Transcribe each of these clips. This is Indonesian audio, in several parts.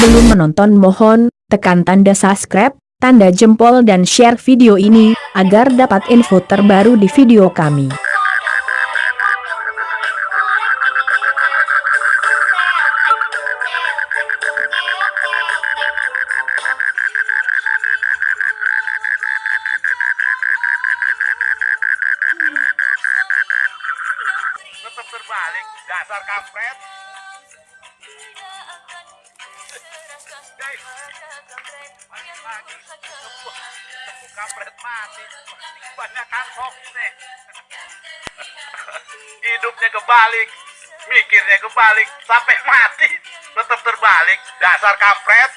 penonton mohon tekan tanda subscribe, tanda jempol dan share video ini, agar dapat info terbaru di video kami. tetap terbalik dasar kampret tepuk kampret mati kebanyakan hoax nih hidupnya kebalik mikirnya kebalik sampai mati tetap terbalik. Dasar kampret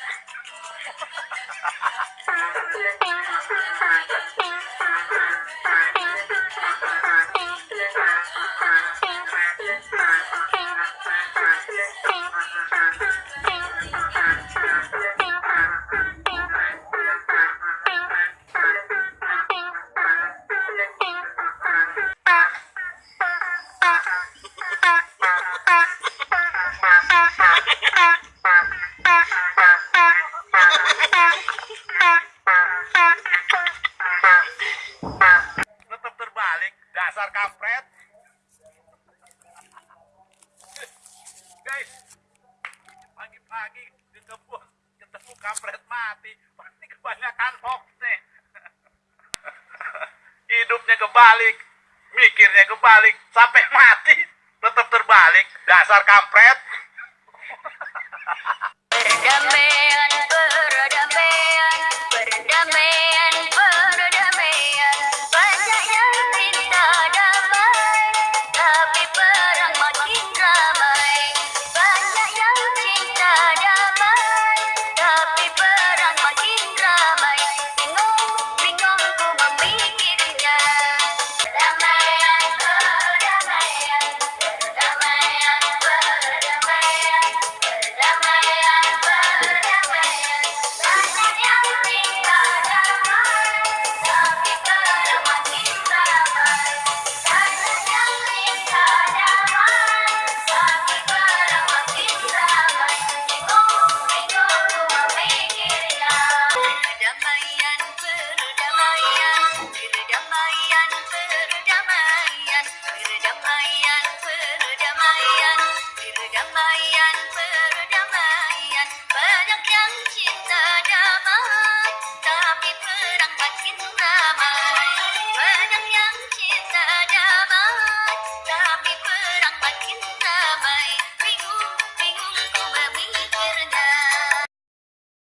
dasar kampret. Guys pagi-pagi di ketemu kampret mati. Pasti kebanyakan hoax nih. Hidupnya kebalik mikirnya kebalik sampai mati tetap terbalik. Dasar kampret I'm